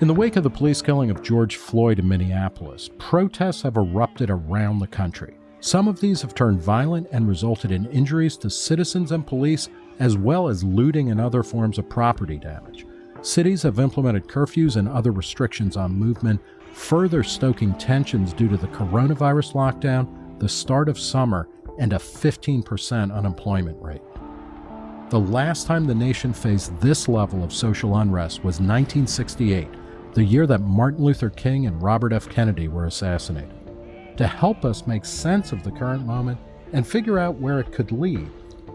In the wake of the police killing of George Floyd in Minneapolis, protests have erupted around the country. Some of these have turned violent and resulted in injuries to citizens and police, as well as looting and other forms of property damage. Cities have implemented curfews and other restrictions on movement, further stoking tensions due to the coronavirus lockdown, the start of summer, and a 15% unemployment rate. The last time the nation faced this level of social unrest was 1968, the year that Martin Luther King and Robert F. Kennedy were assassinated. To help us make sense of the current moment and figure out where it could lead,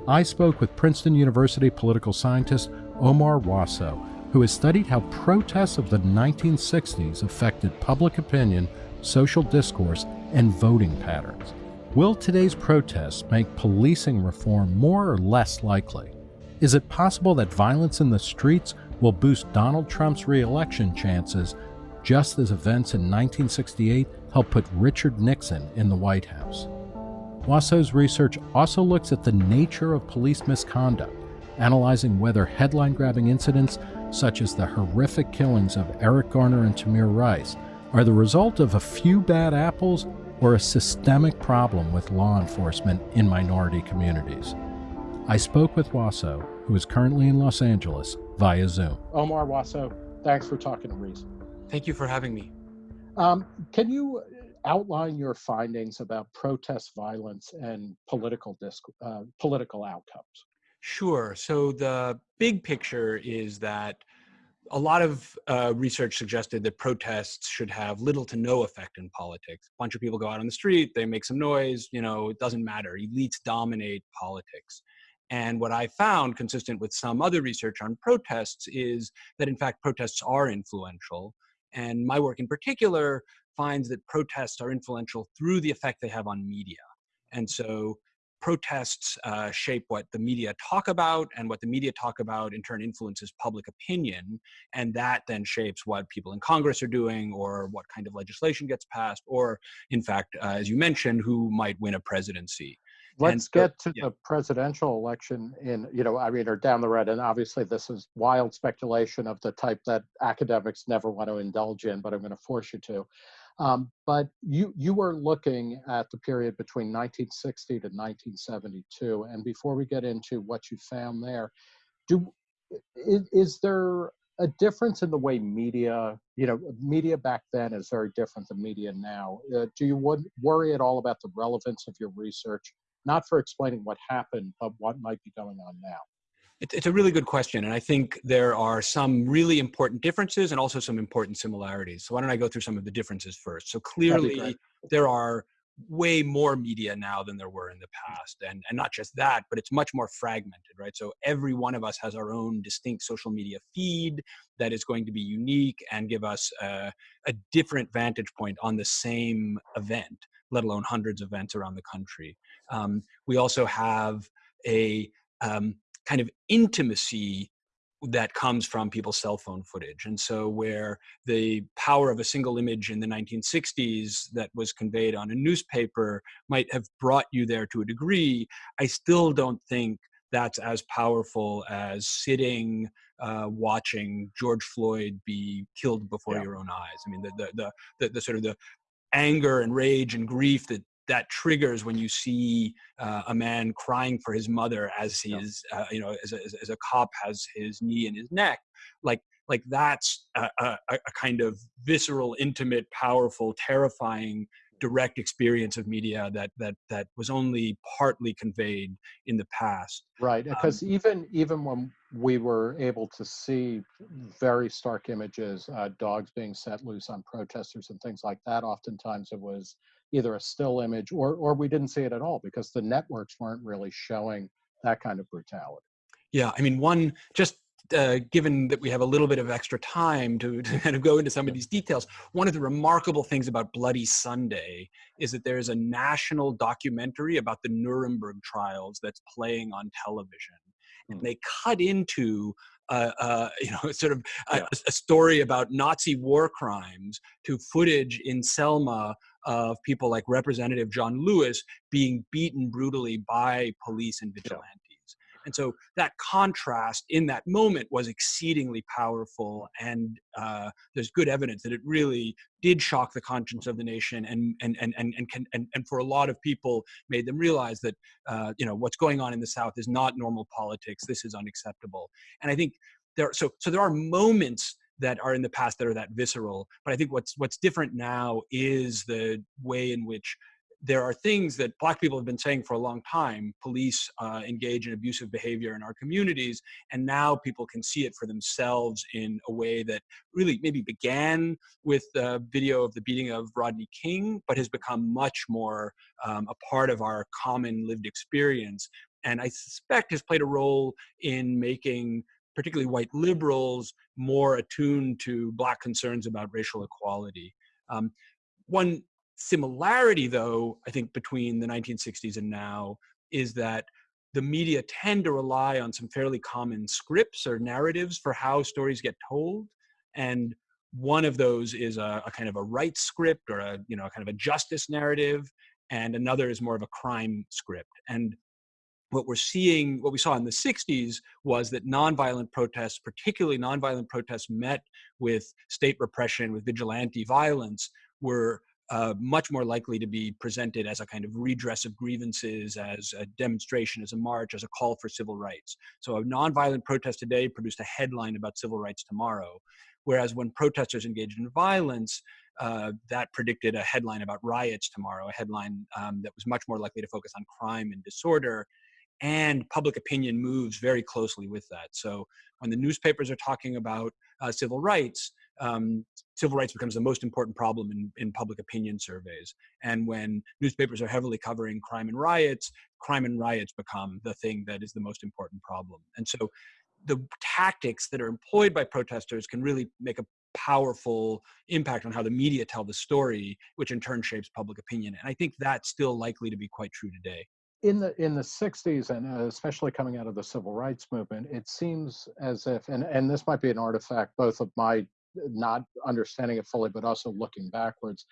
I spoke with Princeton University political scientist Omar Wasow, who has studied how protests of the 1960s affected public opinion, social discourse, and voting patterns. Will today's protests make policing reform more or less likely? Is it possible that violence in the streets will boost Donald Trump's reelection chances, just as events in 1968 helped put Richard Nixon in the White House? Wasow's research also looks at the nature of police misconduct, analyzing whether headline grabbing incidents such as the horrific killings of Eric Garner and Tamir Rice, are the result of a few bad apples or a systemic problem with law enforcement in minority communities. I spoke with Wasow, who is currently in Los Angeles, via Zoom. Omar Wasow, thanks for talking to Reason. Thank you for having me. Um, can you outline your findings about protest violence and political disc, uh, political outcomes? Sure. So the big picture is that a lot of uh, research suggested that protests should have little to no effect in politics. A bunch of people go out on the street, they make some noise, you know, it doesn't matter. Elites dominate politics. And what I found, consistent with some other research on protests, is that in fact protests are influential. And my work in particular finds that protests are influential through the effect they have on media. And so protests uh, shape what the media talk about and what the media talk about in turn influences public opinion and that then shapes what people in congress are doing or what kind of legislation gets passed or in fact uh, as you mentioned who might win a presidency let's so, get to yeah. the presidential election in you know i mean or down the road and obviously this is wild speculation of the type that academics never want to indulge in but i'm going to force you to um, but you you were looking at the period between 1960 to 1972, and before we get into what you found there, do is, is there a difference in the way media, you know, media back then is very different than media now. Uh, do you would worry at all about the relevance of your research, not for explaining what happened, but what might be going on now? It's a really good question. And I think there are some really important differences and also some important similarities. So why don't I go through some of the differences first? So clearly there are way more media now than there were in the past. And, and not just that, but it's much more fragmented, right? So every one of us has our own distinct social media feed that is going to be unique and give us a, different vantage point on the same event, let alone hundreds of events around the country. Um, we also have a um, kind of intimacy that comes from people's cell phone footage. And so where the power of a single image in the 1960s that was conveyed on a newspaper might have brought you there to a degree, I still don't think that's as powerful as sitting uh, watching George Floyd be killed before yeah. your own eyes. I mean, the, the, the, the, the sort of the anger and rage and grief that that triggers when you see uh, a man crying for his mother as his uh, you know as a, as a cop has his knee in his neck. Like like that's a, a, a, kind of visceral intimate powerful terrifying direct experience of media that that that was only partly conveyed in the past. Right because um, even even when we were able to see very stark images uh, dogs being set loose on protesters and things like that oftentimes it was either a still image or or we didn't see it at all because the networks weren't really showing that kind of brutality. Yeah, I mean, one just uh, given that we have a little bit of extra time to, to, kind of go into some of these details, one of the remarkable things about Bloody Sunday is that there is a national documentary about the Nuremberg trials that's playing on television. And hmm. they cut into uh, uh, you know, sort of a, yeah. a, story about Nazi war crimes to footage in Selma of people like Representative John Lewis being beaten brutally by police and vigilantes. And so that contrast in that moment was exceedingly powerful. And uh, there's good evidence that it really did shock the conscience of the nation and, and, and, and, and, can, and, and for a lot of people made them realize that, uh, you know, what's going on in the South is not normal politics. This is unacceptable. And I think there, so, so there are moments that are in the past that are that visceral. But I think what's what's different now is the way in which there are things that black people have been saying for a long time police uh, engage in abusive behavior in our communities and now people can see it for themselves in a way that really maybe began with the video of the beating of rodney king but has become much more um, a part of our common lived experience. And i suspect has played a role in making particularly white liberals more attuned to black concerns about racial equality. Um, one similarity, though, I think between the 1960s and now is that the media tend to rely on some fairly common scripts or narratives for how stories get told. And one of those is a, a kind of a right script or a, you know, kind of a justice narrative. And another is more of a crime script. And what we're seeing, what we saw in the 60s was that nonviolent protests, particularly nonviolent protests met with state repression, with vigilante violence, were uh, much more likely to be presented as a kind of redress of grievances, as a demonstration, as a march, as a call for civil rights. So a nonviolent protest today produced a headline about civil rights tomorrow. Whereas when protesters engaged in violence, uh, that predicted a headline about riots tomorrow, a headline um, that was much more likely to focus on crime and disorder. And public opinion moves very closely with that. So when the newspapers are talking about uh, civil rights, um, civil rights becomes the most important problem in, in public opinion surveys. And when newspapers are heavily covering crime and riots, crime and riots become the thing that is the most important problem. And so the tactics that are employed by protesters can really make a powerful impact on how the media tell the story, which in turn shapes public opinion. And I think that's still likely to be quite true today in the in the 60s and uh, especially coming out of the civil rights movement it seems as if and and this might be an artifact both of my not understanding it fully, but also looking backwards,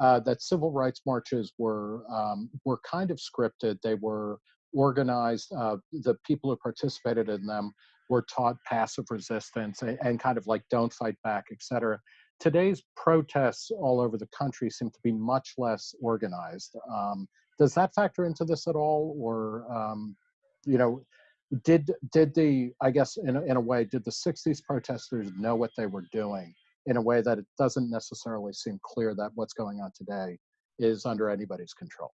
uh, that civil rights marches were um, were kind of scripted. They were organized. Uh, the people who participated in them were taught passive resistance and, and kind of like don't fight back, etc. Today's protests all over the country seem to be much less organized. Um, does that factor into this at all, or um, you know, did did the i guess in a, in a way did the 60s protesters know what they were doing in a way that it doesn't necessarily seem clear that what's going on today is under anybody's control?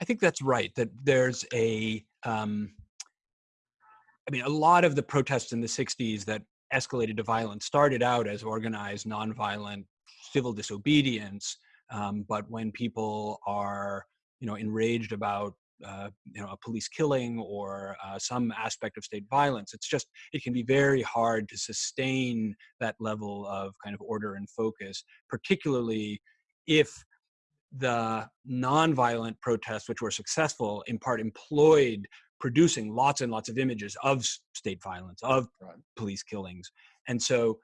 I think that's right that there's a um, I mean a lot of the protests in the 60s that escalated to violence started out as organized nonviolent civil disobedience um, but when people are you know enraged about uh, you know a police killing or uh, some aspect of state violence. It's just it can be very hard to sustain that level of kind of order and focus particularly if the nonviolent protests which were successful in part employed producing lots and lots of images of state violence of police killings. And so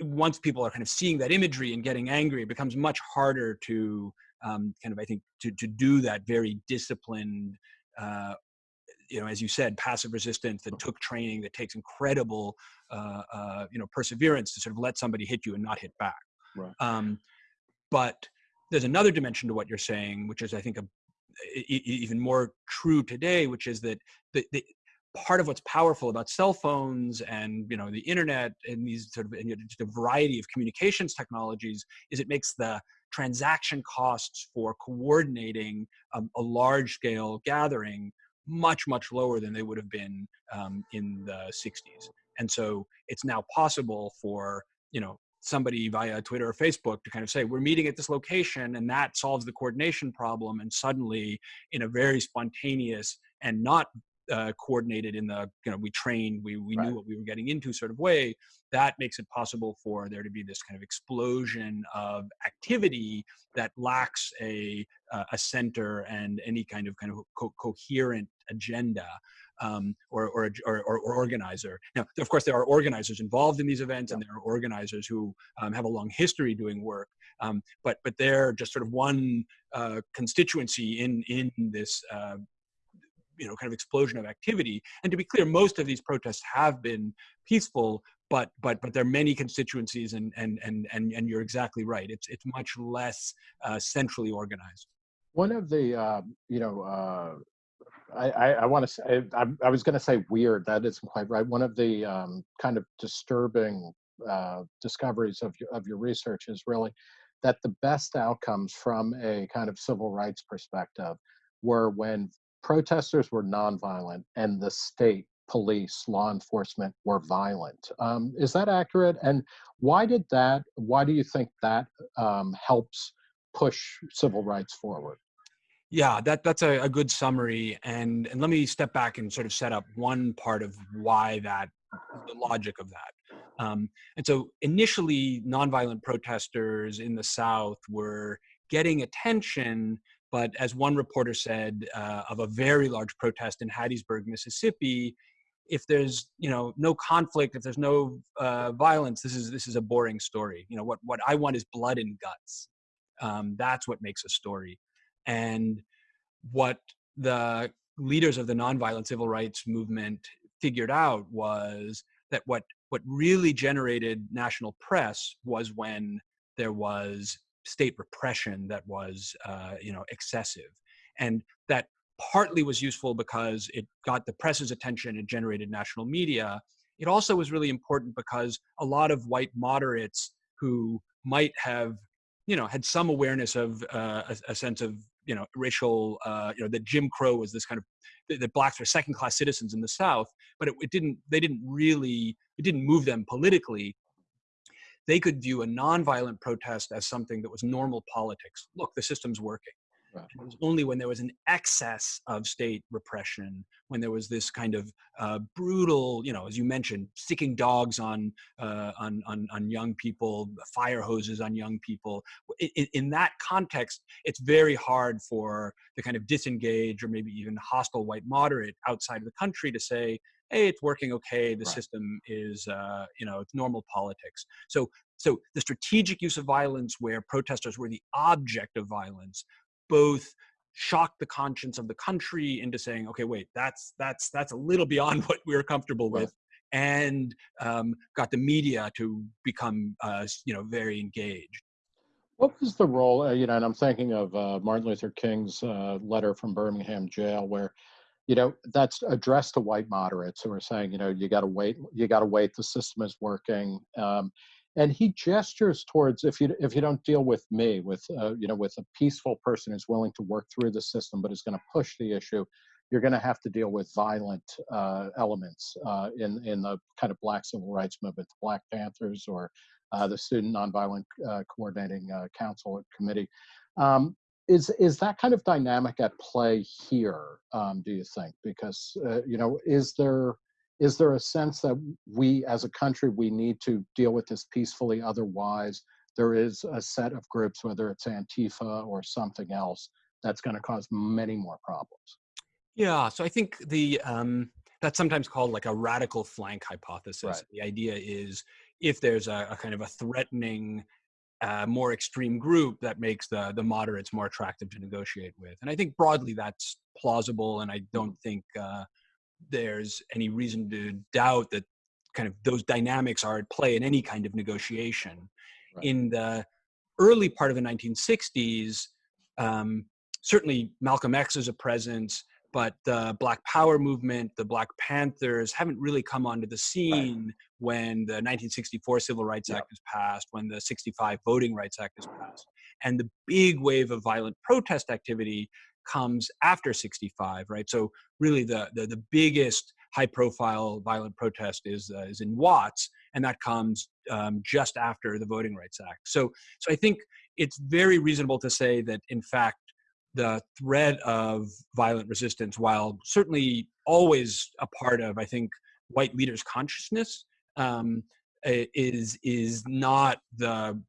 once people are kind of seeing that imagery and getting angry it becomes much harder to um, kind of I think to to do that very disciplined. Uh, you know, as you said, passive resistance that took training, that takes incredible, uh, uh, you know, perseverance to sort of let somebody hit you and not hit back. Right. Um, but there's another dimension to what you're saying, which is, I think, a, even more true today, which is that the, the, part of what's powerful about cell phones and you know the internet and these sort of and a variety of communications technologies is it makes the transaction costs for coordinating um, a large scale gathering much, much lower than they would have been um, in the 60s. And so it's now possible for, you know, somebody via Twitter or Facebook to kind of say, we're meeting at this location and that solves the coordination problem. And suddenly in a very spontaneous and not uh, coordinated in the you know we trained we, we right. knew what we were getting into sort of way that makes it possible for there to be this kind of explosion of activity that lacks a uh, a center and any kind of kind of co- coherent agenda um, or, or, or, or, organizer. Now, of course, there are organizers involved in these events, yeah. and there are organizers who um, have a long history doing work. Um, but but they're just sort of one uh, constituency in in this uh, you know kind of explosion of activity. And to be clear, most of these protests have been peaceful, but but but there are many constituencies, and and and and and you're exactly right. It's it's much less uh, centrally organized. One of the uh, you know. Uh, I, I, I want to say I, I was going to say weird. That isn't quite right. One of the um, kind of disturbing uh, discoveries of your, of your research is really that the best outcomes from a kind of civil rights perspective were when protesters were nonviolent and the state police law enforcement were violent. Um, is that accurate? And why did that why do you think that um, helps push civil rights forward? Yeah that that's a, a good summary and and let me step back and sort of set up one part of why that the logic of that. Um, and so initially, nonviolent protesters in the South were getting attention, but as one reporter said uh, of a very large protest in Hattiesburg, Mississippi, if there's you know no conflict, if there's no uh, violence, this is this is a boring story. You know what what I want is blood and guts. Um, that's what makes a story, and what the leaders of the nonviolent civil rights movement figured out was that what what really generated national press was when there was state repression that was uh, you know excessive and that partly was useful because it got the press's attention and generated national media. It also was really important because a lot of white moderates who might have you know had some awareness of uh, a, a, sense of you know racial uh, you know that jim crow was this kind of that blacks were second class citizens in the south but it, it didn't they didn't really it didn't move them politically they could view a nonviolent protest as something that was normal politics look the system's working Right. It was only when there was an excess of state repression, when there was this kind of uh, brutal, you know, as you mentioned, sticking dogs on, uh, on, on, on, young people, fire hoses on young people. In, in, that context, it's very hard for the kind of disengaged or maybe even hostile white moderate outside of the country to say, hey, it's working okay. The right. system is, uh, you know, it's normal politics. So so the strategic use of violence where protesters were the object of violence both shocked the conscience of the country into saying, okay, wait, that's that's that's a little beyond what we are comfortable right. with, and um, got the media to become, uh, you know, very engaged. What was the role? Uh, you know, and I'm thinking of uh, Martin Luther King's uh, letter from Birmingham jail, where, you know, that's addressed to white moderates who are saying, you know, you got to wait, you got to wait, the system is working. Um, and he gestures towards if you if you don't deal with me with uh, you know with a peaceful person who's willing to work through the system but is going to push the issue you're going to have to deal with violent uh, elements uh, in in the kind of black civil rights movement the black panthers or uh, the student nonviolent uh, coordinating uh, council committee um, is is that kind of dynamic at play here um, do you think? Because you know is there is there a sense that we as a country we need to deal with this peacefully? Otherwise there is a set of groups whether it's antifa or something else that's going to cause many more problems. Yeah so i think the um, that's sometimes called like a radical flank hypothesis. Right. the idea is if there's a, a kind of a threatening uh, more extreme group that makes the the moderates more attractive to negotiate with and i think broadly that's plausible and i don't think uh, there's any reason to doubt that kind of those dynamics are at play in any kind of negotiation. Right. In the early part of the 1960s, um, certainly Malcolm X is a presence, but the Black Power movement, the Black Panthers haven't really come onto the scene right. when the 1964 Civil Rights yep. Act is passed, when the 65 Voting Rights Act is passed. And the big wave of violent protest activity comes after 65, right? So really the, the, the biggest high profile violent protest is, uh, is in Watts, and that comes um, just after the Voting Rights Act. So, so I think it's very reasonable to say that in fact, the threat of violent resistance, while certainly always a part of, I think, white leaders' consciousness, um, is is not the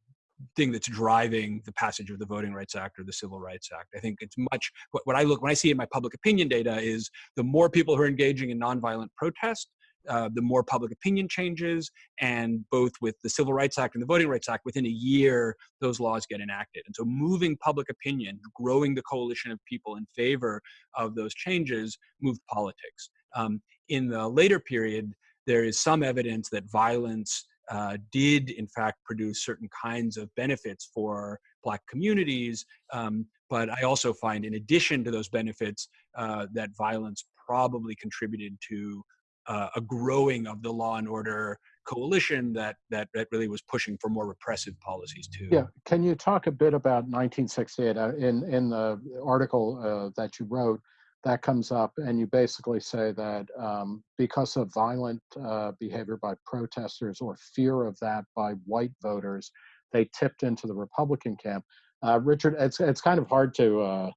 thing that's driving the passage of the Voting Rights Act or the Civil Rights Act. I think it's much what, what I look when I see in my public opinion data is the more people who are engaging in nonviolent protest, uh, the more public opinion changes, and both with the Civil Rights Act and the Voting Rights Act, within a year, those laws get enacted. And so moving public opinion, growing the coalition of people in favor of those changes, moved politics. Um, in the later period, there is some evidence that violence uh, did in fact produce certain kinds of benefits for black communities um, but i also find in addition to those benefits uh, that violence probably contributed to uh, a growing of the law and order coalition that, that that really was pushing for more repressive policies too. Yeah, can you talk a bit about 1968? Uh, in in the article uh, that you wrote, that comes up, and you basically say that um, because of violent uh, behavior by protesters or fear of that by white voters, they tipped into the Republican camp. Uh, Richard, it's it's kind of hard to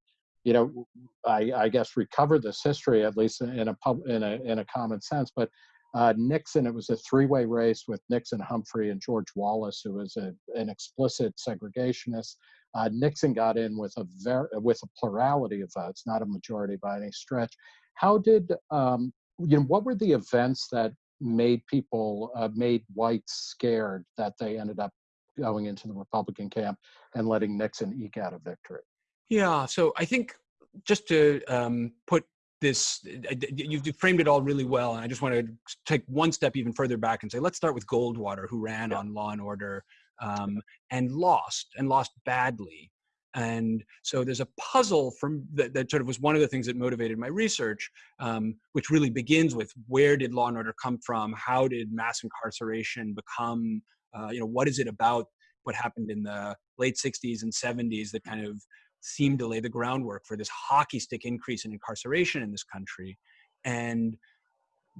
you know, I, I, guess recover this history at least in a pub, in a in a common sense. But uh, Nixon, it was a three-way race with Nixon, Humphrey, and George Wallace, who was a, an explicit segregationist. Uh, Nixon got in with a very with a plurality of votes, not a majority by any stretch. How did um, you know? What were the events that made people uh, made whites scared that they ended up going into the Republican camp and letting Nixon eke out a victory? Yeah, so I think just to um, put this, uh, you've framed it all really well, and I just want to take one step even further back and say, let's start with Goldwater, who ran yeah. on Law and Order um, and lost, and lost badly. And so there's a puzzle from that, that, sort of was one of the things that motivated my research, um, which really begins with where did law and order come from? How did mass incarceration become? Uh, you know, what is it about what happened in the late 60s and 70s that kind of seemed to lay the groundwork for this hockey stick increase in incarceration in this country. And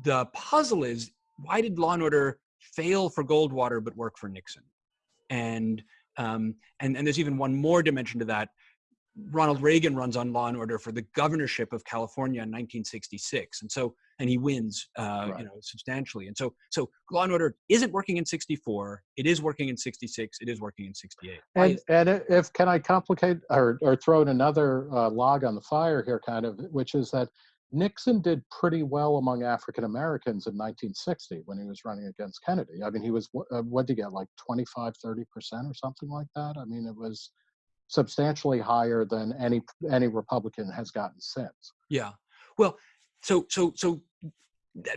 the puzzle is why did Law and Order fail for Goldwater but work for Nixon? And um, and and there's even one more dimension to that. Ronald Reagan runs on Law and Order for the governorship of California in 1966, and so and he wins, uh, right. you know, substantially. And so so Law and Order isn't working in 64. It is working in 66. It is working in 68. And and if can I complicate or or throw in another uh, log on the fire here, kind of, which is that Nixon did pretty well among African Americans in 1960 when he was running against Kennedy. I mean, he was uh, what did he get like 25, 30 percent or something like that. I mean, it was substantially higher than any any Republican has gotten since. Yeah. Well, so so so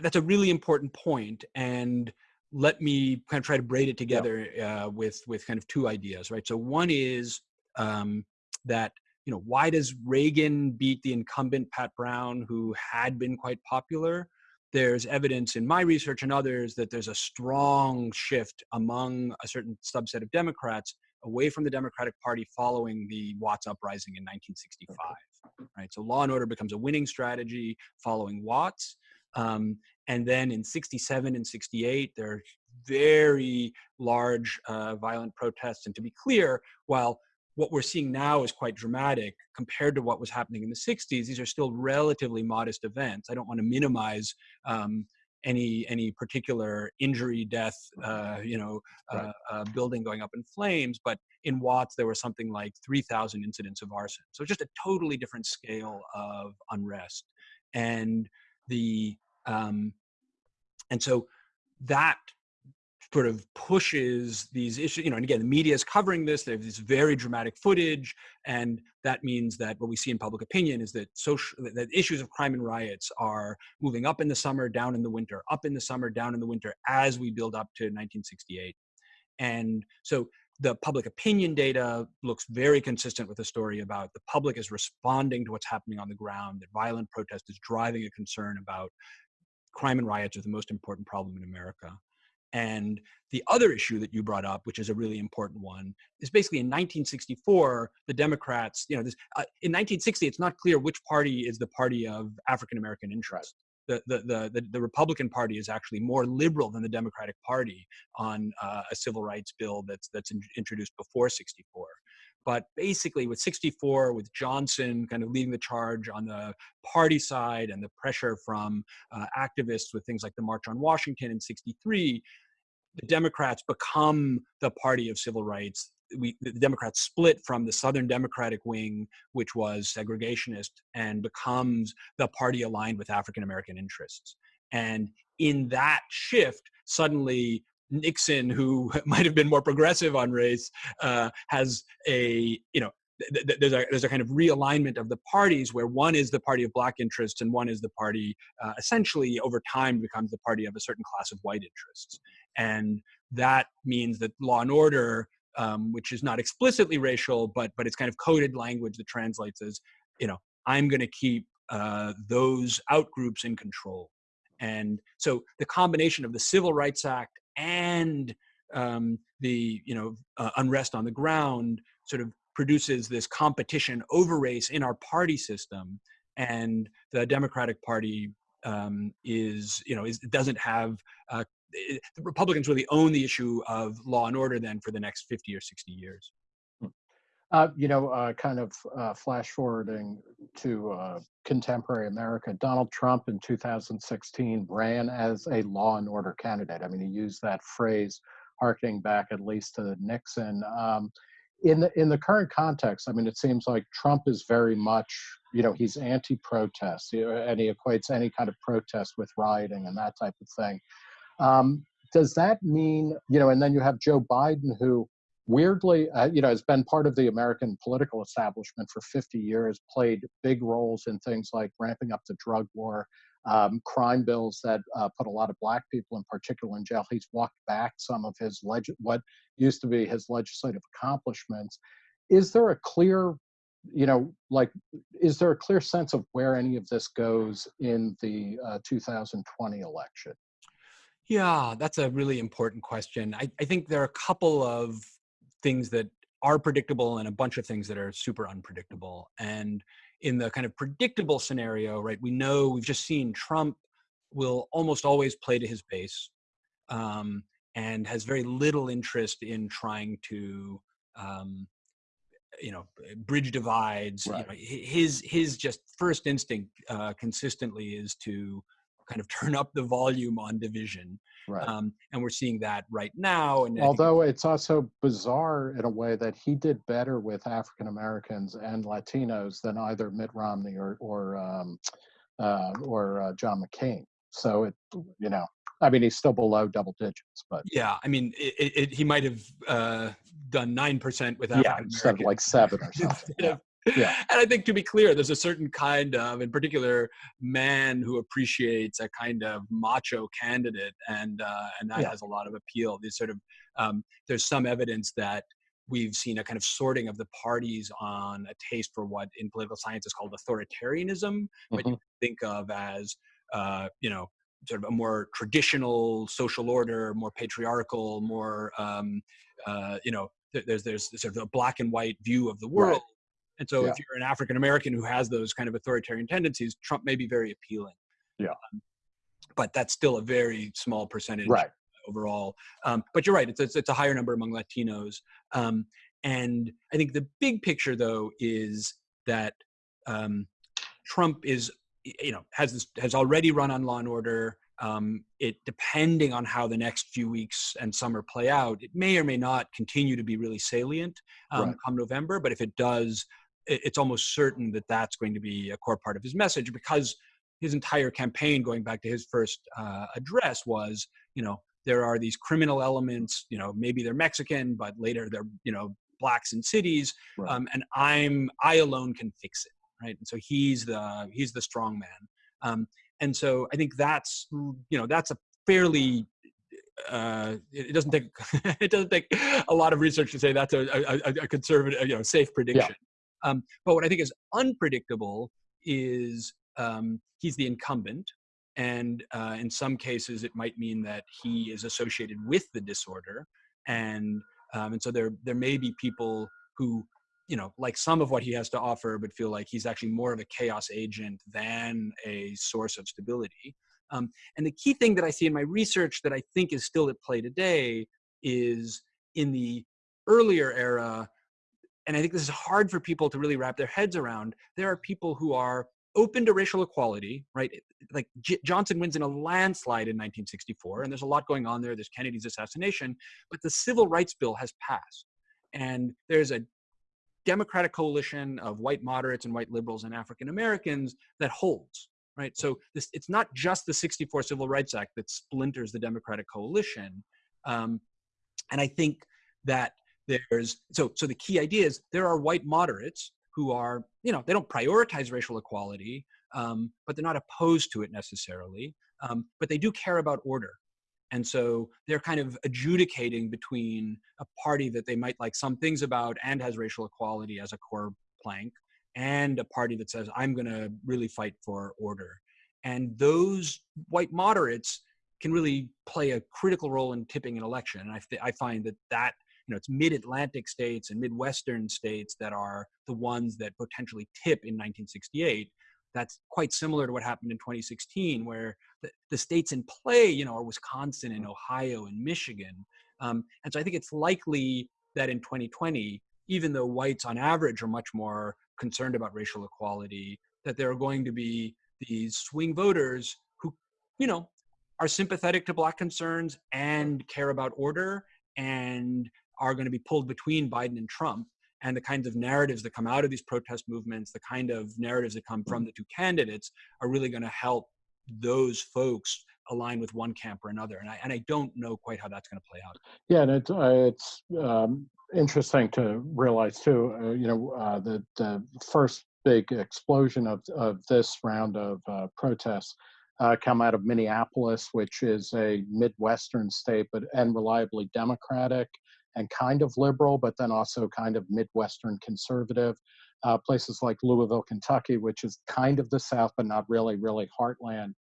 that's a really important point, and let me kind of try to braid it together yeah. uh, with with kind of two ideas, right? So one is um, that you know why does Reagan beat the incumbent Pat Brown, who had been quite popular? There's evidence in my research and others that there's a strong shift among a certain subset of Democrats away from the Democratic Party following the Watts uprising in 1965. Right, so law and order becomes a winning strategy following Watts, um, and then in 67 and 68 there are very large uh, violent protests. And to be clear, while what we're seeing now is quite dramatic compared to what was happening in the 60s. These are still relatively modest events. I don't want to minimize um, any any particular injury, death, uh, you know, right. uh, uh, building going up in flames. But in Watts, there were something like 3,000 incidents of arson. So just a totally different scale of unrest, and the um, and so that sort of pushes these issues, you know, and again, the media is covering this, they have this very dramatic footage, and that means that what we see in public opinion is that social, that issues of crime and riots are moving up in the summer, down in the winter, up in the summer, down in the winter, as we build up to 1968. And so the public opinion data looks very consistent with the story about the public is responding to what's happening on the ground, that violent protest is driving a concern about crime and riots are the most important problem in America. And the other issue that you brought up, which is a really important one, is basically in 1964, the Democrats, you know, this, uh, in 1960, it's not clear which party is the party of African American interest. The, the, the, the, Republican Party is actually more liberal than the Democratic Party on uh, a civil rights bill that's, that's in, introduced before 64. But basically, with 64, with Johnson kind of leading the charge on the party side and the pressure from uh, activists with things like the March on Washington in 63, the Democrats become the party of civil rights. We, the Democrats split from the Southern Democratic wing, which was segregationist, and becomes the party aligned with African American interests. And in that shift, suddenly Nixon, who might have been more progressive on race, uh, has a you know th- th- there's a there's a kind of realignment of the parties where one is the party of black interests and one is the party uh, essentially over time becomes the party of a certain class of white interests, and that means that law and order. Um, which is not explicitly racial, but but it's kind of coded language that translates as, you know, I'm going to keep uh, those outgroups in control. And so the combination of the Civil Rights Act and um, the you know uh, unrest on the ground sort of produces this competition over race in our party system, and the Democratic Party um, is you know is doesn't have uh, it, the Republicans really own the issue of law and order then for the next 50 or 60 years. Uh, you know, uh, kind of uh, flash forwarding to uh, contemporary America, Donald Trump in 2016 ran as a law and order candidate. I mean, he used that phrase harkening back at least to Nixon. Um, in the in the current context, I mean, it seems like Trump is very much, you know, he's anti-protest, and he equates any kind of protest with rioting and that type of thing. Um, does that mean, you know, and then you have Joe Biden, who weirdly, uh, you know, has been part of the American political establishment for 50 years, played big roles in things like ramping up the drug war, um, crime bills that uh, put a lot of black people in particular in jail. He's walked back some of his leg- what used to be his legislative accomplishments. Is there a clear, you know, like, is there a clear sense of where any of this goes in the uh, 2020 election? Yeah, that's a really important question. I, I think there are a couple of things that are predictable and a bunch of things that are super unpredictable. And in the kind of predictable scenario, right, we know we've just seen Trump will almost always play to his base um, and has very little interest in trying to, um, you know, bridge divides. Right. You know, his his just first instinct uh, consistently is to kind of turn up the volume on division. Right. Um, and we're seeing that right now. And although it's also bizarre in a way that he did better with African Americans and Latinos than either Mitt Romney or or um, uh, or uh, John McCain. So it, you know, I mean, he's still below double digits, but yeah, I mean, it, it, he might have uh, done nine percent with African yeah, instead of like seven or something. yeah yeah. and I think to be clear, there's a certain kind of, in particular, man who appreciates a kind of macho candidate, and uh, and that yeah. has a lot of appeal. These sort of um, there's some evidence that we've seen a kind of sorting of the parties on a taste for what in political science is called authoritarianism, mm-hmm. what you think of as uh, you know sort of a more traditional social order, more patriarchal, more um, uh, you know there's there's sort of a black and white view of the world. Right and so yeah. if you're an African American who has those kind of authoritarian tendencies, Trump may be very appealing. Yeah. Um, but that's still a very small percentage right. overall. Um, but you're right, it's, it's, it's, a higher number among Latinos. Um, and I think the big picture, though, is that um, Trump is, you know, has this, has already run on Law and Order. Um, it depending on how the next few weeks and summer play out, it may or may not continue to be really salient um, right. come November. But if it does, it's almost certain that that's going to be a core part of his message because his entire campaign, going back to his first uh, address, was you know there are these criminal elements. You know maybe they're Mexican, but later they're you know blacks in cities, right. um, and I'm I alone can fix it, right? And so he's the he's the strong man. Um, and so I think that's you know that's a fairly uh, it doesn't take it doesn't take a lot of research to say that's a, a, a conservative you know safe prediction. Um, but what I think is unpredictable is um, he's the incumbent. And uh, in some cases, it might mean that he is associated with the disorder. And, um, and so there, there may be people who, you know, like some of what he has to offer, but feel like he's actually more of a chaos agent than a source of stability. Um, and the key thing that I see in my research that I think is still at play today is in the earlier era, and I think this is hard for people to really wrap their heads around. There are people who are open to racial equality, right? Like J- Johnson wins in a landslide in 1964, and there's a lot going on there. There's Kennedy's assassination, but the Civil Rights Bill has passed, and there's a Democratic coalition of white moderates and white liberals and African Americans that holds. right? So this, it's not just the 64 Civil Rights Act that splinters the Democratic coalition. Um, and I think that there's, so, so the key idea is there are white moderates who are, you know, they don't prioritize racial equality, um, but they're not opposed to it necessarily, um, but they do care about order. And so they're kind of adjudicating between a party that they might like some things about and has racial equality as a core plank, and a party that says, I'm going to really fight for order. And those white moderates can really play a critical role in tipping an election. And I, I find that that, you know, it's mid-Atlantic states and Midwestern states that are the ones that potentially tip in 1968. That's quite similar to what happened in 2016, where the, the states in play, you know, are Wisconsin and Ohio and Michigan. Um, and so I think it's likely that in 2020, even though whites on average are much more concerned about racial equality, that there are going to be these swing voters who, you know, are sympathetic to black concerns and care about order and are going to be pulled between Biden and Trump and the kinds of narratives that come out of these protest movements, the kind of narratives that come from the two candidates are really going to help those folks align with one camp or another. And I, and I don't know quite how that's going to play out. Yeah, and it, uh, it's um, interesting to realize too, uh, you know, uh, the, the first big explosion of, of this round of uh, protests uh, come out of Minneapolis, which is a Midwestern state, but and reliably Democratic and kind of liberal, but then also kind of Midwestern conservative. Uh, places like Louisville, Kentucky, which is kind of the South, but not really, really heartland.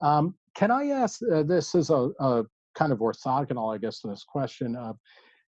Um, can I ask, uh, this is a, a, kind of orthogonal, I guess, to this question of,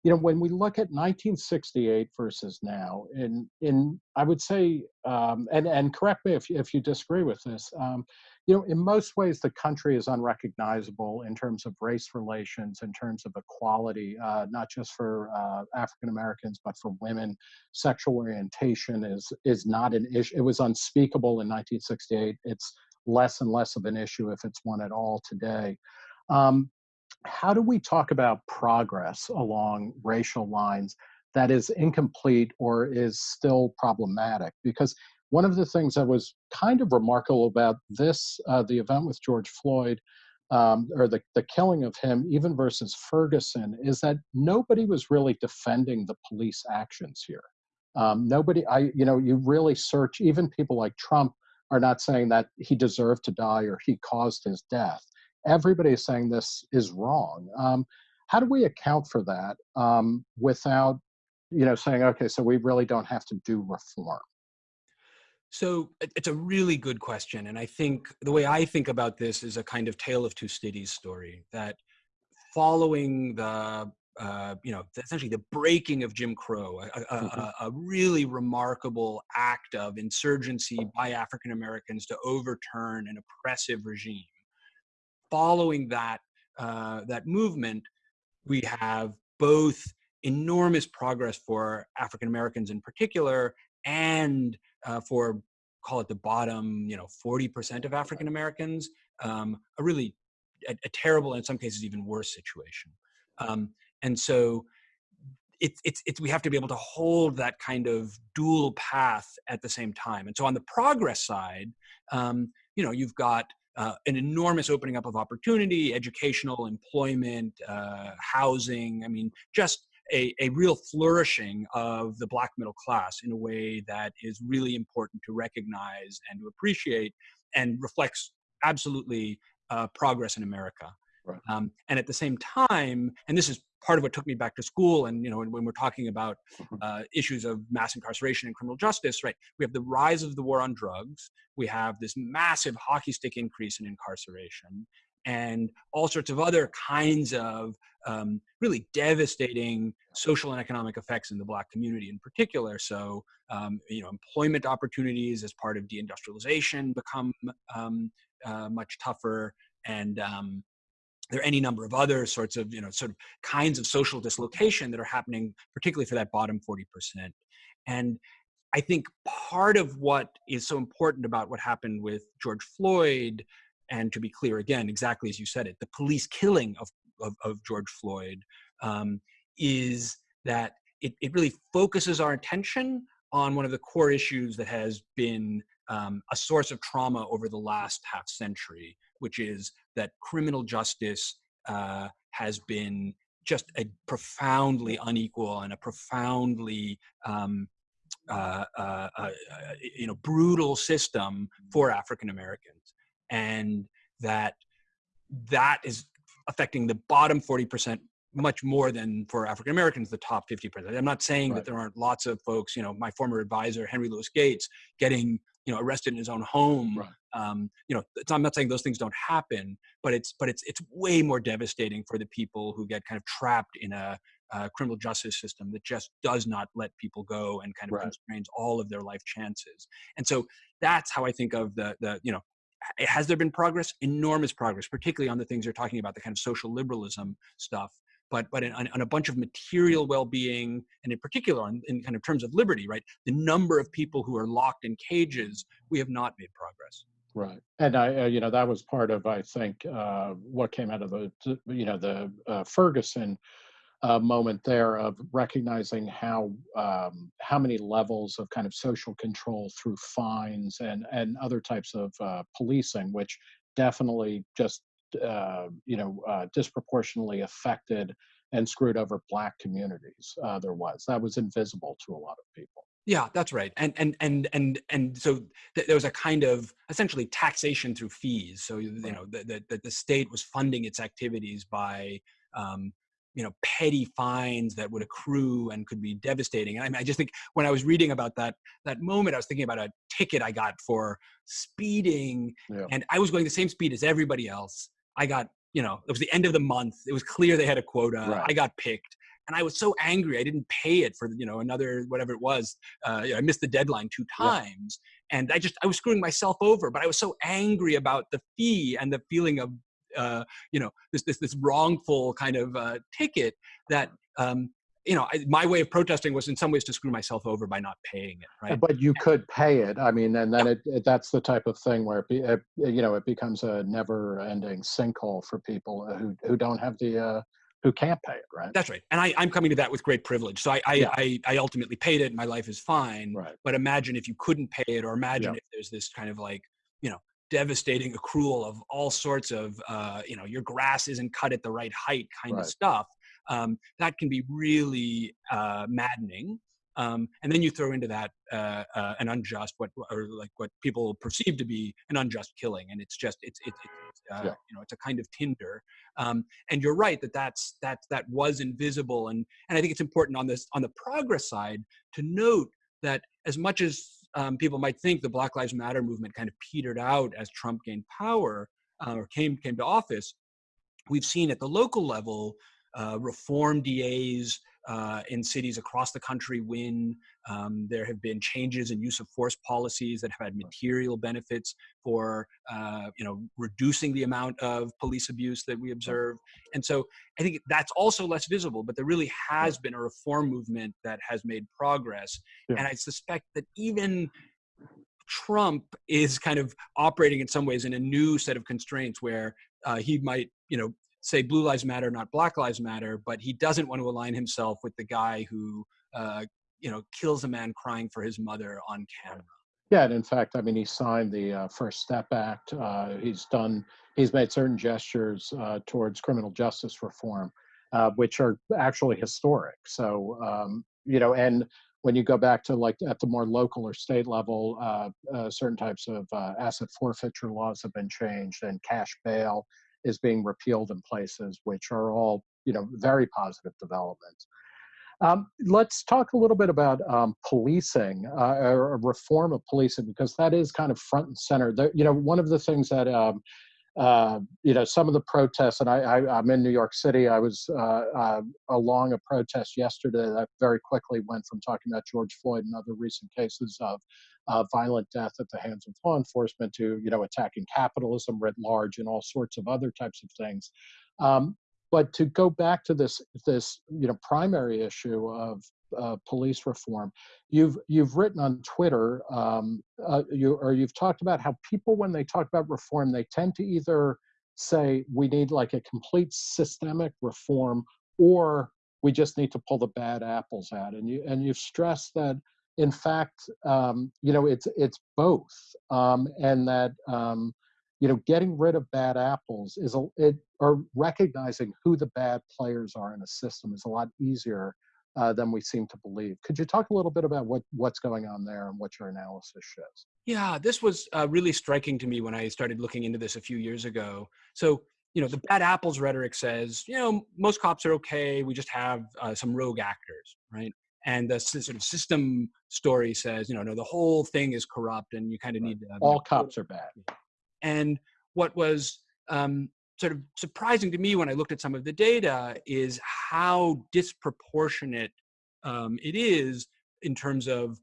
you know, when we look at 1968 versus now, in, in I would say, um, and, and correct me if, if you disagree with this, um, you know, in most ways, the country is unrecognizable in terms of race relations, in terms of equality, uh, not just for uh, African Americans, but for women. Sexual orientation is is not an issue. It was unspeakable in 1968. It's less and less of an issue if it's one at all today. Um, how do we talk about progress along racial lines that is incomplete or is still problematic? Because one of the things that was kind of remarkable about this, uh, the event with George Floyd, um, or the, the killing of him, even versus Ferguson, is that nobody was really defending the police actions here. Um, nobody, I, you know, you really search, even people like Trump are not saying that he deserved to die or he caused his death. Everybody is saying this is wrong. Um, how do we account for that um, without, you know, saying, okay, so we really don't have to do reform? So it's a really good question. And I think the way I think about this is a kind of tale of two cities story that following the, uh, you know, essentially the breaking of Jim Crow, a, a, mm-hmm. a, a really remarkable act of insurgency by African Americans to overturn an oppressive regime. Following that, uh, that movement, we have both enormous progress for African Americans in particular and uh, for call it the bottom, you know, 40% of African Americans, um, a really a, a, terrible, in some cases even worse situation. Um, and so it's, it's, it's, we have to be able to hold that kind of dual path at the same time. And so on the progress side, um, you know, you've got uh, an enormous opening up of opportunity, educational, employment, uh, housing. I mean, just a, a real flourishing of the black middle class in a way that is really important to recognize and to appreciate and reflects absolutely uh, progress in America. Right. Um, and at the same time, and this is part of what took me back to school and you know when, when we're talking about mm-hmm. uh, issues of mass incarceration and criminal justice right we have the rise of the war on drugs we have this massive hockey stick increase in incarceration and all sorts of other kinds of um, really devastating social and economic effects in the black community in particular. So, um, you know, employment opportunities as part of deindustrialization become um, uh, much tougher and um, there are any number of other sorts of, you know, sort of kinds of social dislocation that are happening, particularly for that bottom 40%. And I think part of what is so important about what happened with George Floyd and to be clear again, exactly as you said it, the police killing of, of, of George Floyd um, is that it, it really focuses our attention on one of the core issues that has been um, a source of trauma over the last half century, which is that criminal justice uh, has been just a profoundly unequal and a profoundly um, uh, uh, uh, you know brutal system for African Americans, and that that is affecting the bottom 40% much more than for African Americans, the top 50%. I'm not saying right. that there aren't lots of folks, you know, my former advisor, Henry Louis Gates, getting, you know, arrested in his own home. Right. Um, you know, I'm not saying those things don't happen, but it's, but it's, it's way more devastating for the people who get kind of trapped in a, criminal justice system that just does not let people go and kind of right. constrains all of their life chances. And so that's how I think of the, the, you know, has there been progress? Enormous progress, particularly on the things you're talking about, the kind of social liberalism stuff. But but in, on, on a bunch of material well-being, and in particular on, in kind of terms of liberty, right? The number of people who are locked in cages, we have not made progress. Right, and I, uh, you know, that was part of, I think, uh, what came out of the, you know, the uh, Ferguson uh, moment there of recognizing how um, how many levels of kind of social control through fines and and other types of uh, policing, which definitely just uh, you know uh, disproportionately affected and screwed over black communities. Uh, there was that was invisible to a lot of people. Yeah, that's right. And and and and and so th- there was a kind of essentially taxation through fees. So you know the the, the state was funding its activities by um, you know petty fines that would accrue and could be devastating and I, mean, I just think when i was reading about that that moment i was thinking about a ticket i got for speeding yeah. and i was going the same speed as everybody else i got you know it was the end of the month it was clear they had a quota right. i got picked and i was so angry i didn't pay it for you know another whatever it was uh, you know, i missed the deadline two times yeah. and i just i was screwing myself over but i was so angry about the fee and the feeling of uh, you know this this this wrongful kind of uh, ticket that um, you know I, my way of protesting was in some ways to screw myself over by not paying it right but you could pay it i mean and then yeah. it, it, that's the type of thing where it, be, it, you know it becomes a never ending sinkhole for people who who don't have the uh, who can't pay it, right? That's right. And I, am coming to that with great privilege. So I, I, yeah. I, I, ultimately paid it. My life is fine. Right. But imagine if you couldn't pay it, or imagine yeah. if there's this kind of like, you know, devastating accrual of all sorts of uh, you know your grass isn't cut at the right height kind right. of stuff um, that can be really uh, maddening um, and then you throw into that uh, uh, an unjust what or like what people perceive to be an unjust killing and it's just it's it's, it's uh, yeah. you know it's a kind of tinder um, and you're right that that's that that was invisible and and i think it's important on this on the progress side to note that as much as um, people might think the Black Lives Matter movement kind of petered out as Trump gained power uh, or came came to office. We've seen at the local level uh, reform DAs uh, in cities across the country when Um, there have been changes in use of force policies that have had material benefits for uh, you know reducing the amount of police abuse that we observe. And so I think that's also less visible, but there really has been a reform movement that has made progress. Yeah. And I suspect that even Trump is kind of operating in some ways in a new set of constraints where uh, he might, you know, say blue lives matter not black lives matter but he doesn't want to align himself with the guy who uh, you know kills a man crying for his mother on camera. Yeah and in fact i mean he signed the uh, first step act uh, he's done he's made certain gestures uh, towards criminal justice reform uh, which are actually historic. So um, you know and when you go back to like at the more local or state level, uh, uh, certain types of uh, asset forfeiture laws have been changed and cash bail is being repealed in places, which are all you know very positive developments. Um, let's talk a little bit about um, policing uh, or reform of policing because that is kind of front and center. There, you know, one of the things that um, uh, you know some of the protests, and I, am in New York City. I was uh, uh, along a protest yesterday that very quickly went from talking about George Floyd and other recent cases of uh, violent death at the hands of law enforcement to you know attacking capitalism writ large and all sorts of other types of things. Um, but to go back to this this you know primary issue of uh, police reform, you've you've written on Twitter, um, uh, you or you've talked about how people when they talk about reform, they tend to either say we need like a complete systemic reform or we just need to pull the bad apples out and you and you've stressed that in fact, um, you know, it's it's both, um, and that um, you know, getting rid of bad apples is a it or recognizing who the bad players are in a system is a lot easier uh, than we seem to believe. Could you talk a little bit about what what's going on there and what your analysis shows? Yeah, this was uh, really striking to me when I started looking into this a few years ago. So you know, the bad apples rhetoric says, you know, most cops are okay. We just have uh, some rogue actors, right? and the sort of system story says, you know, no, the whole thing is corrupt, and you kind of need to. All cops are bad. And what was um, sort of surprising to me when I looked at some of the data is how disproportionate um, it is in terms of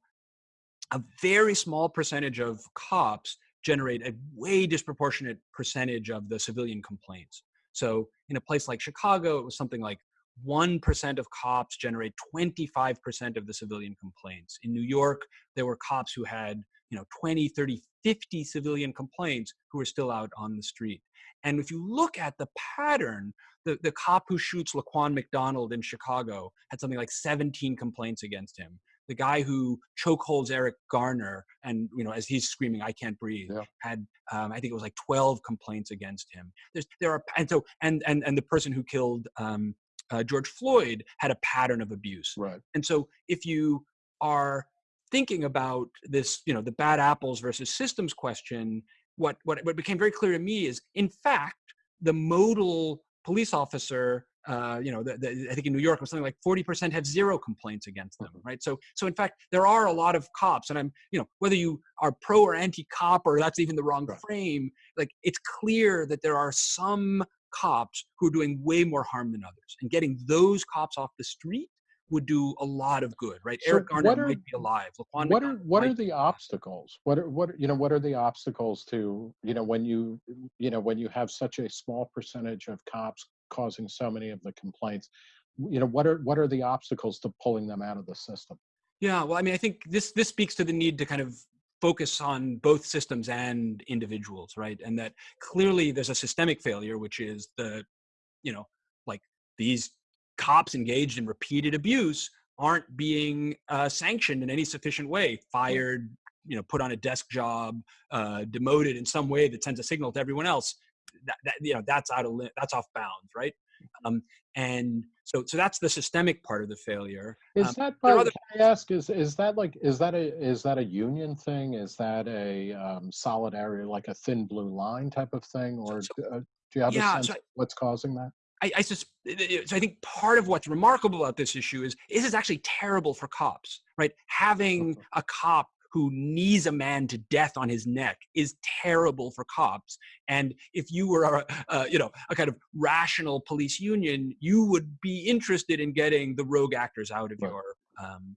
a very small percentage of cops generate a way disproportionate percentage of the civilian complaints. So in a place like Chicago, it was something like 1% of cops generate 25% of the civilian complaints. In New York, there were cops who had, you know, 20, 30, 50 civilian complaints who are still out on the street. And if you look at the pattern, the, the cop who shoots Laquan McDonald in Chicago had something like 17 complaints against him. The guy who chokeholds Eric Garner and, you know, as he's screaming, I can't breathe, yeah. had, um, I think it was like 12 complaints against him. There's, there are, and so, and, and, and the person who killed um, uh, George Floyd had a pattern of abuse. Right. And so if you are thinking about this, you know, the bad apples versus systems question, what, what, what became very clear to me is, in fact, the modal police officer, uh, you know, the, the, I think in New York, was something like 40% have zero complaints against them, mm-hmm. right? So, so in fact, there are a lot of cops, and I'm, you know, whether you are pro or anti-cop or that's even the wrong right. frame, like it's clear that there are some cops who are doing way more harm than others. And getting those cops off the street would do a lot of good, right? So Eric Garner are, might be alive. Laquan what are what are the obstacles? What are what you know? What are the obstacles to you know when you you know when you have such a small percentage of cops causing so many of the complaints? You know what are what are the obstacles to pulling them out of the system? Yeah, well, I mean, I think this this speaks to the need to kind of focus on both systems and individuals, right? And that clearly there's a systemic failure, which is the, you know, like these cops engaged in repeated abuse aren't being uh, sanctioned in any sufficient way, fired, you know, put on a desk job, uh, demoted in some way that sends a signal to everyone else. That, that you know, that's out of that's off bounds, right? Um, and so, so that's the systemic part of the failure. Is um, that, by, other- can I ask, is, is that like, is that a, is that a union thing? Is that a um, solidarity, like a thin blue line type of thing? Or so, uh, do you have yeah, a sense so I, what's causing that? I, I, sus- so I think part of what's remarkable about this issue is, this is actually terrible for cops, right? Having a cop who knees a man to death on his neck is terrible for cops. And if you were a, a, you know a kind of rational police union, you would be interested in getting the rogue actors out of right. your um,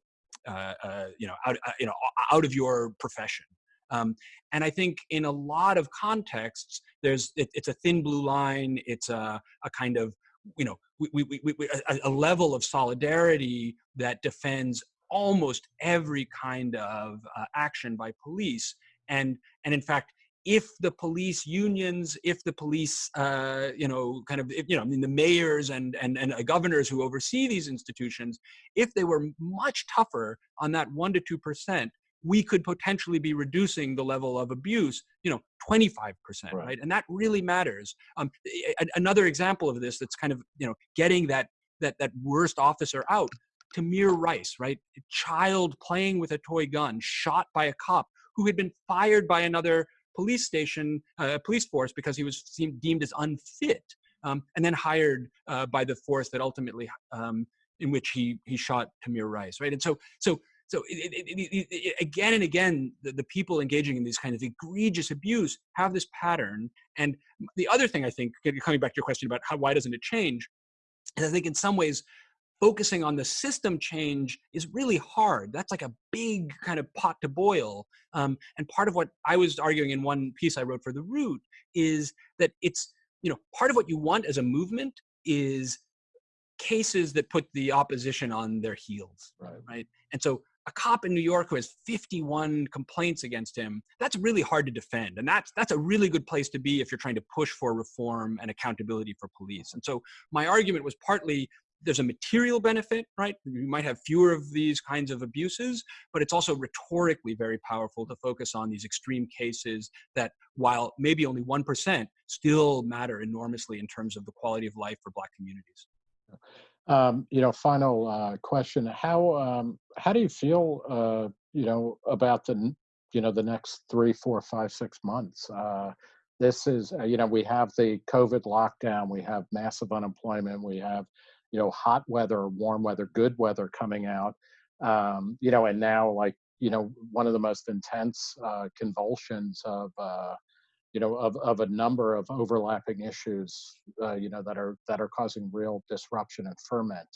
uh, uh, you know out uh, you know out of your profession. Um, and I think in a lot of contexts, there's it, it's a thin blue line. It's a, a kind of you know we, we, we, a, a level of solidarity that defends almost every kind of uh, action by police. And, and in fact, if the police unions, if the police, uh, you know, kind of, if, you know, I mean, the mayors and, and, and governors who oversee these institutions, if they were much tougher on that one to 2%, we could potentially be reducing the level of abuse, you know, 25%, right? right? And that really matters. Um, another example of this that's kind of, you know, getting that, that, that worst officer out Tamir Rice, right? A child playing with a toy gun, shot by a cop who had been fired by another police station, uh, police force because he was deemed as unfit, um, and then hired uh, by the force that ultimately, um, in which he he shot Tamir Rice, right? And so so so it, it, it, again and again, the, the, people engaging in these kind of egregious abuse have this pattern. And the other thing I think, coming back to your question about how why doesn't it change, is I think in some ways focusing on the system change is really hard. That's like a big kind of pot to boil. Um, and part of what I was arguing in one piece I wrote for The Root is that it's, you know, part of what you want as a movement is cases that put the opposition on their heels, right? right? And so a cop in New York who has 51 complaints against him, that's really hard to defend. And that's, that's a really good place to be if you're trying to push for reform and accountability for police. And so my argument was partly there's a material benefit, right? You might have fewer of these kinds of abuses, but it's also rhetorically very powerful to focus on these extreme cases that, while maybe only 1%, still matter enormously in terms of the quality of life for Black communities. Um, you know, final uh, question: How um, how do you feel, uh, you know, about the you know the next three, four, five, six months? Uh, this is, uh, you know, we have the COVID lockdown, we have massive unemployment, we have you know, hot weather, warm weather, good weather coming out. Um, you know, and now like, you know, one of the most intense uh, convulsions of, uh, you know, of, of a number of overlapping issues, uh, you know, that are that are causing real disruption and ferment.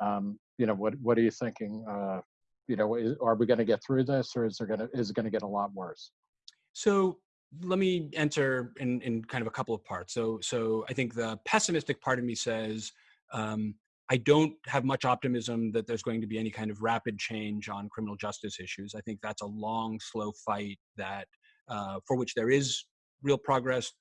Um, you know, what what are you thinking? Uh, you know, is, are we going to get through this, or is there going to is it going to get a lot worse? So let me enter in in kind of a couple of parts. So so I think the pessimistic part of me says um, I don't have much optimism that there's going to be any kind of rapid change on criminal justice issues. I think that's a long, slow fight that uh, for which there is real progress.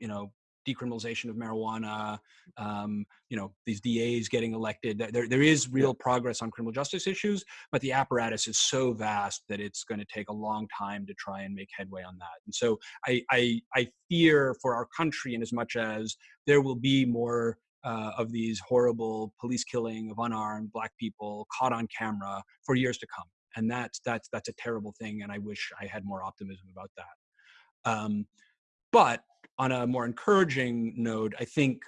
You know, decriminalization of marijuana. Um, you know, these DAs getting elected. There, there is real progress on criminal justice issues, but the apparatus is so vast that it's going to take a long time to try and make headway on that. And so, I, I, I fear for our country, in as much as there will be more uh, of these horrible police killing of unarmed black people caught on camera for years to come and that's that's that's a terrible thing and i wish i had more optimism about that um, but on a more encouraging note i think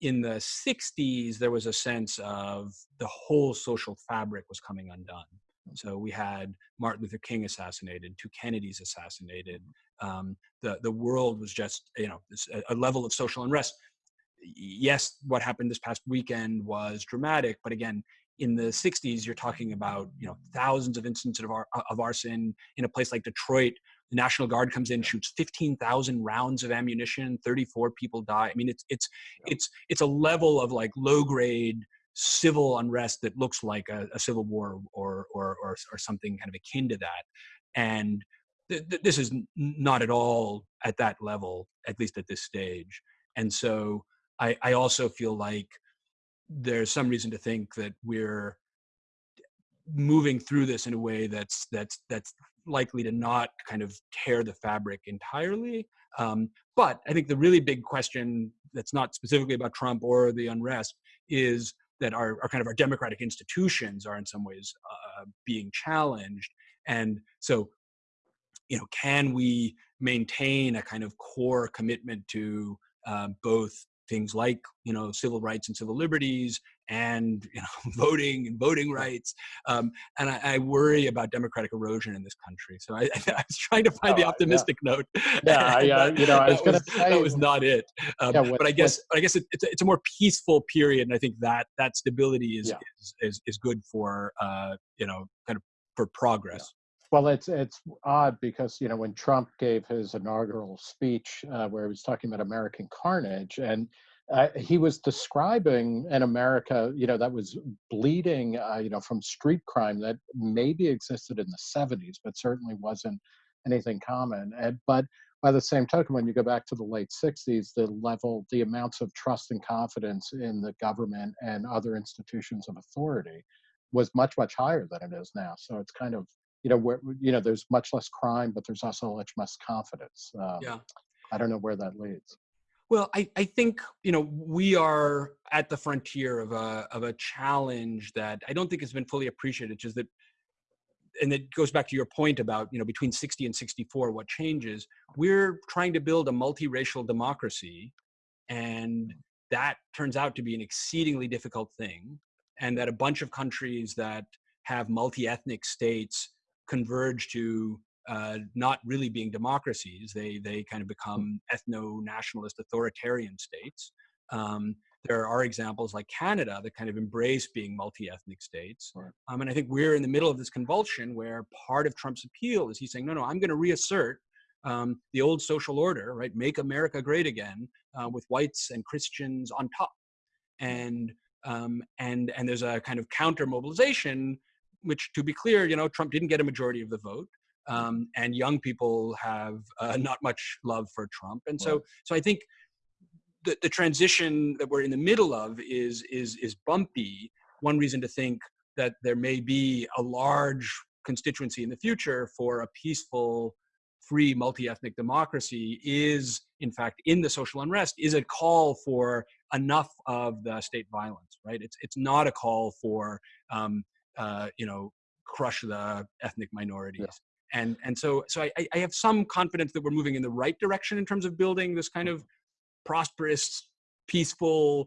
in the 60s there was a sense of the whole social fabric was coming undone. So we had martin luther king assassinated two kennedys assassinated um, the, the world was just you know a level of social unrest. Yes, what happened this past weekend was dramatic, but again, in the 60s, you're talking about you know thousands of instances of, ar- of arson in a place like Detroit. The National Guard comes in, shoots 15,000 rounds of ammunition, 34 people die. I mean, it's it's it's it's a level of like low grade civil unrest that looks like a, a civil war or, or or or something kind of akin to that. And th- th- this is not at all at that level, at least at this stage. And so I, I also feel like there's some reason to think that we're moving through this in a way that's that's that's likely to not kind of tear the fabric entirely. Um, but I think the really big question that's not specifically about Trump or the unrest is that our, our kind of our democratic institutions are in some ways uh, being challenged. And so, you know, can we maintain a kind of core commitment to uh, both things like you know civil rights and civil liberties and you know voting and voting rights um, and I, I, worry about democratic erosion in this country so i, I was trying to find oh, the optimistic yeah. note yeah I, uh, you know i was going to say that was not it um, yeah, what, but i guess what, i guess it, it's, a, it's a more peaceful period and i think that that stability is yeah. is, is, is good for uh, you know kind of for progress well, it's it's odd because you know when Trump gave his inaugural speech uh, where he was talking about American carnage, and uh, he was describing an America, you know, that was bleeding, uh, you know, from street crime that maybe existed in the '70s, but certainly wasn't anything common. And but by the same token, when you go back to the late '60s, the level, the amounts of trust and confidence in the government and other institutions of authority was much much higher than it is now. So it's kind of you know where you know there's much less crime but there's also much less confidence um, yeah. I don't know where that leads. Well I, I think you know we are at the frontier of a of a challenge that i don't think has been fully appreciated which is that and it goes back to your point about you know between 60 and 64 what changes. We're trying to build a multiracial democracy and that turns out to be an exceedingly difficult thing and that a bunch of countries that have multi-ethnic states converge to uh, not really being democracies. They they kind of hmm. become ethno-nationalist authoritarian states. Um, there are examples like Canada that kind of embrace being multi-ethnic states. Right. Um, and I think we're in the middle of this convulsion where part of Trump's appeal is he's saying, no, no, I'm going to reassert um, the old social order, right? Make America great again uh, with whites and Christians on top. And um, and and there's a kind of counter mobilization which to be clear, you know, Trump didn't get a majority of the vote. Um, and young people have uh, not much love for Trump, and so so I think the, the transition that we're in the middle of is is is bumpy. One reason to think that there may be a large constituency in the future for a peaceful, free, multi-ethnic democracy is, in fact, in the social unrest, is a call for enough of the state violence. Right? It's it's not a call for um, uh, you know crush the ethnic minorities. Yeah and and so so I, I have some confidence that we're moving in the right direction in terms of building this kind of prosperous, peaceful,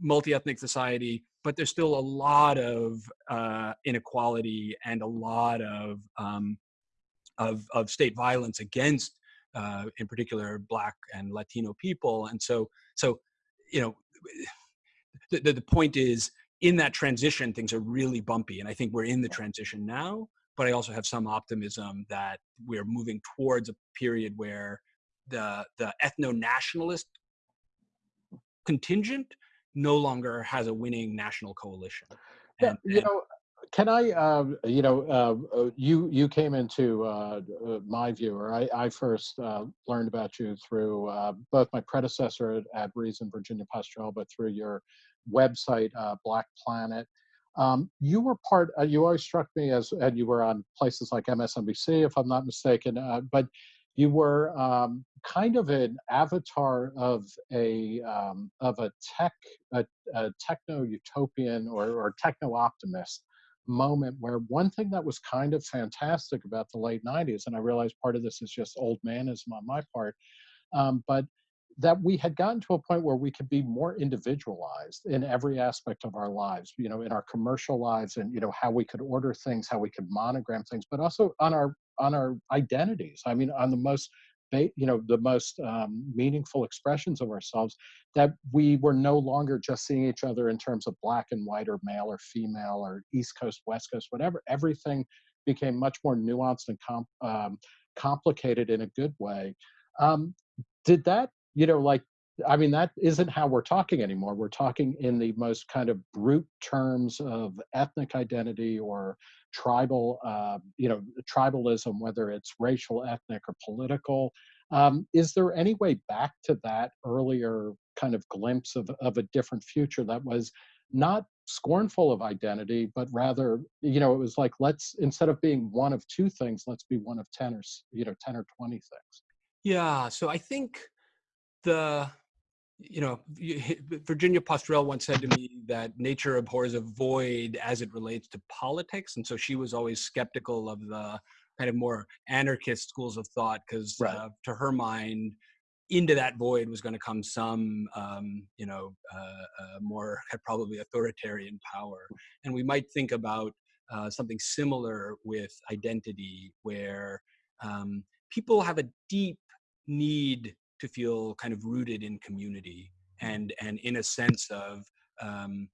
multi-ethnic society. But there's still a lot of uh, inequality and a lot of um, of of state violence against, uh, in particular, Black and Latino people. And so so you know, the, the, the point is in that transition, things are really bumpy, and I think we're in the transition now but I also have some optimism that we're moving towards a period where the the ethno-nationalist contingent no longer has a winning national coalition. And, yeah, you know, can I, uh, you know, uh, uh, you you came into uh, uh my viewer. I, I first uh, learned about you through both my predecessor at, at Reason, Virginia Postrel, but through your website, Black Planet. Um, you were part, uh, you always struck me as, and you were on places like MSNBC, if I'm not mistaken, uh, but you were um, kind of an avatar of a um, of a tech a, a techno utopian or, or techno optimist moment where one thing that was kind of fantastic about the late 90s and i realize part of this is just old manism on my part um, but that we had gotten to a point where we could be more individualized in every aspect of our lives you know in our commercial lives and you know how we could order things how we could monogram things but also on our on our identities. I mean on the most you know the most um, meaningful expressions of ourselves that we were no longer just seeing each other in terms of black and white or male or female or east coast west coast whatever. Everything became much more nuanced and um, complicated in a good way. Um, did that you know, like, I mean, that isn't how we're talking anymore. We're talking in the most kind of brute terms of ethnic identity or tribal, uh, you know, tribalism, whether it's racial, ethnic, or political. Um, is there any way back to that earlier kind of glimpse of, of a different future that was not scornful of identity, but rather, you know, it was like, let's, instead of being one of two things, let's be one of 10 or, you know, 10 or 20 things. Yeah. So I think the you know virginia postrel once said to me that nature abhors a void as it relates to politics and so she was always skeptical of the kind of more anarchist schools of thought because right. uh, to her mind into that void was going to come some um, you know uh, uh, more probably authoritarian power and we might think about uh, something similar with identity where um, people have a deep need to feel kind of rooted in community and and in a sense of um,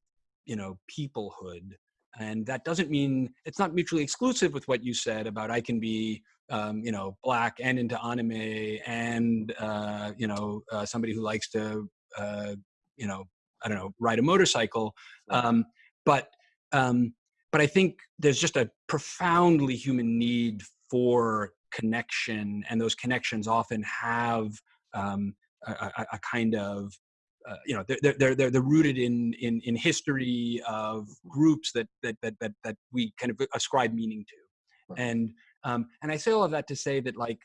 you know peoplehood. And that doesn't mean it's not mutually exclusive with what you said about i can be um, you know black and into anime and uh, you know uh, somebody who likes to uh, you know i don't know ride a motorcycle. Um, but um, but i think there's just a profoundly human need for connection and those connections often have um, a, a, kind of uh, you know they're, they're they're they're rooted in in in history of groups that that that that, that we kind of ascribe meaning to right. and um, and I say all of that to say that like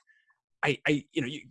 I I you know you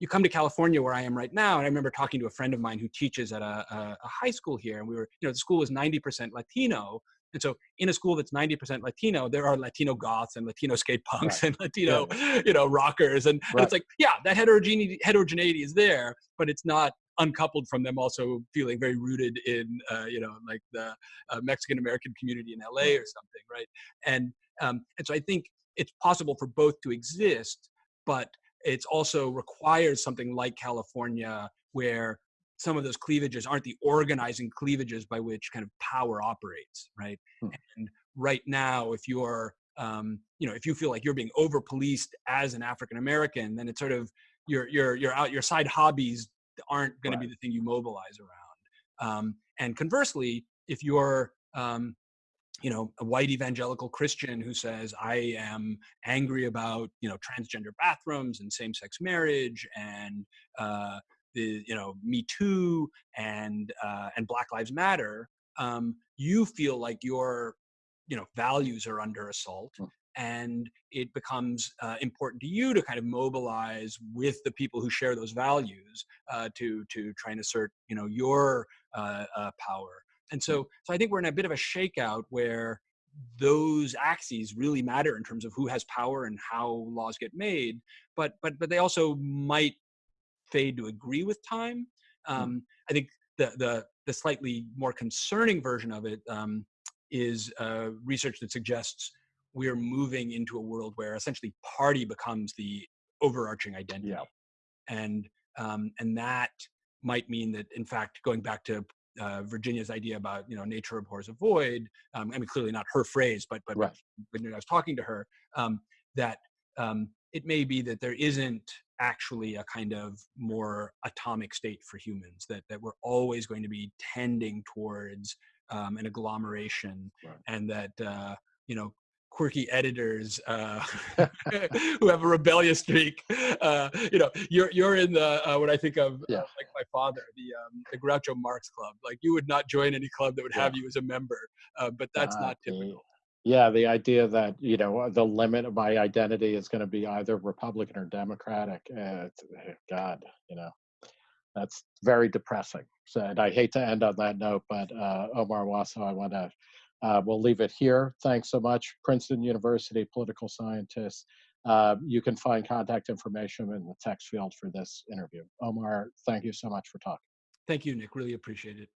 you come to California where I am right now, and I remember talking to a friend of mine who teaches at a, a, a high school here, and we were, you know, the school was 90% Latino, and so in a school that's 90% Latino, there are Latino goths and Latino skate punks right. and Latino, yeah. you know, rockers. And, right. and, it's like, yeah, that heterogeneity, heterogeneity is there, but it's not uncoupled from them also feeling very rooted in, uh, you know, like the uh, Mexican American community in LA or something, right? And, um, and so I think it's possible for both to exist, but it's also requires something like California where some of those cleavages aren't the organizing cleavages by which kind of power operates, right? Hmm. And right now, if you're, um, you know, if you feel like you're being over policed as an African American, then it's sort of your your your out your side hobbies aren't going right. to be the thing you mobilize around. Um, and conversely, if you're um, you know a white evangelical christian who says i am angry about you know transgender bathrooms and same-sex marriage and uh, the you know Me Too and uh, and Black Lives Matter, um, you feel like your you know values are under assault Mm. and it becomes uh, important to you to kind of mobilize with the people who share those values uh, to to try and assert you know your uh, uh, power and so so i think we're in a bit of a shakeout where those axes really matter in terms of who has power and how laws get made but but but they also might fade to agree with time um, i think the the the slightly more concerning version of it um, is uh, research that suggests we're moving into a world where essentially party becomes the overarching identity Yeah. and um, and that might mean that in fact going back to uh, Virginia's idea about you know nature abhors a void um, I mean clearly not her phrase but but Right. when I was talking to her um, that um, it may be that there isn't actually a kind of more atomic state for humans that that we're always going to be tending towards um, an agglomeration Right. and that uh, you know quirky editors uh, who have a rebellious streak uh, you know you're you're in the uh, what I think of uh, Yeah. like my father the um, the Groucho Marx club like you would not join any club that would have you as a member uh, but that's not typical Yeah, the idea that you know the limit of my identity is going to be either Republican or Democratic. Uh, God, you know, that's very depressing. So, and I hate to end on that note, but uh, Omar Wasow, I want to. Uh, we'll leave it here. Thanks so much, Princeton University political scientist. Uh, you can find contact information in the text field for this interview. Omar, thank you so much for talking. thank you Nick really appreciate it